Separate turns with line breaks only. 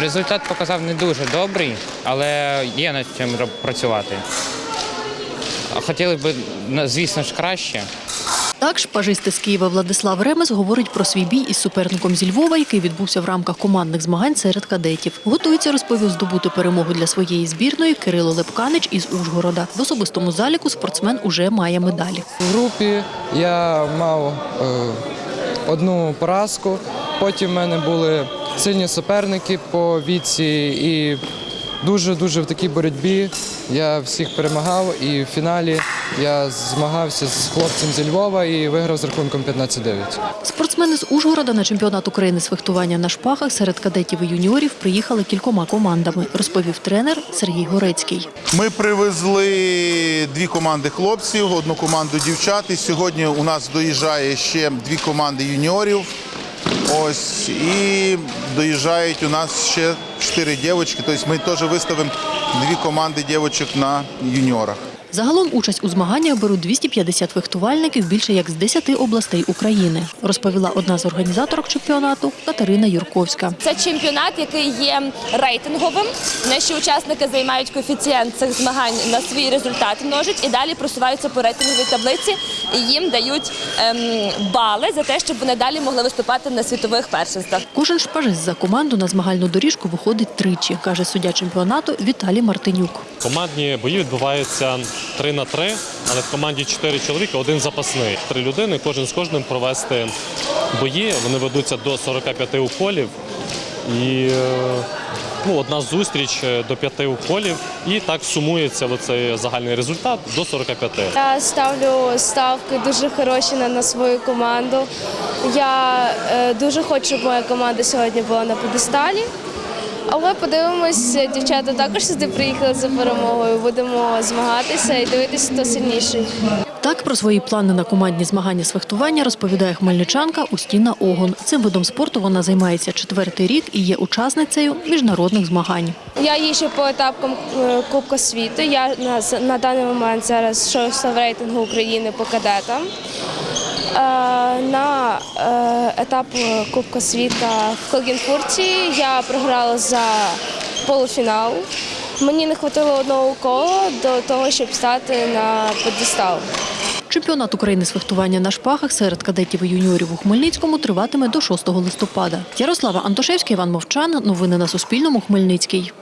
Результат показав не дуже добрий, але є над чим працювати. Хотіли б, звісно ж, краще.
Так, шпажисти з Києва Владислав Ремес говорить про свій бій із суперником зі Львова, який відбувся в рамках командних змагань серед кадетів. Готується, розповів, здобути перемогу для своєї збірної Кирило Лепканич із Ужгорода. В особистому заліку спортсмен уже має медалі.
В групі я мав е, одну поразку. Потім в мене були сильні суперники по віці і дуже-дуже в такій боротьбі я всіх перемагав. І в фіналі я змагався з хлопцем зі Львова і виграв з рахунком 15-9.
Спортсмени з Ужгорода на чемпіонат України з фехтування на шпагах серед кадетів і юніорів приїхали кількома командами, розповів тренер Сергій Горецький.
Ми привезли дві команди хлопців, одну команду дівчат. І сьогодні у нас доїжджає ще дві команди юніорів. Ось і доїжджають у нас ще чотири дівчатки. Тобто ми теж виставимо дві команди дівчаток на юніорах.
Загалом участь у змаганнях беруть 250 фехтувальників більше як з 10 областей України, розповіла одна з організаторок чемпіонату Катерина Юрковська.
Це чемпіонат, який є рейтинговим. Наші учасники займають коефіцієнт цих змагань на свій результат множать і далі просуваються по рейтинговій таблиці і їм дають ем, бали за те, щоб вони далі могли виступати на світових першинствах.
Кожен шпажист за команду на змагальну доріжку виходить тричі, каже суддя чемпіонату Віталій Мартинюк.
Командні бої відбуваються 3 на 3, але в команді 4 чоловіка, один запасний. Три людини, кожен з кожним провести бої. Вони ведуться до 45 уколів. І е, ну, одна зустріч е, до 5 уколів. І так сумується оцей загальний результат до 45.
Я ставлю ставки дуже хороші на, на свою команду. Я е, дуже хочу, щоб моя команда сьогодні була на pedestалі. Але подивимось, дівчата також сюди приїхали за перемогою. Будемо змагатися і дивитися, хто сильніший.
Так про свої плани на командні змагання з фехтування розповідає хмельничанка Устіна Огон. Цим видом спорту вона займається четвертий рік і є учасницею міжнародних змагань.
Я їжджу по етапкам е, Кубка світу. Я на, на даний момент зараз шоста в рейтингу України по кадетам. Е, На е, етап Кубка світа в Клагенфурті я програла за полуфінал. Мені не вистачило одного кола до того, щоб стати на pedestal.
Чемпіонат України з фехтування на шпагах серед кадетів і юніорів у Хмельницькому триватиме до 6 листопада. Ярослава Антошевська, Іван Мовчан. Новини на Суспільному. Хмельницький.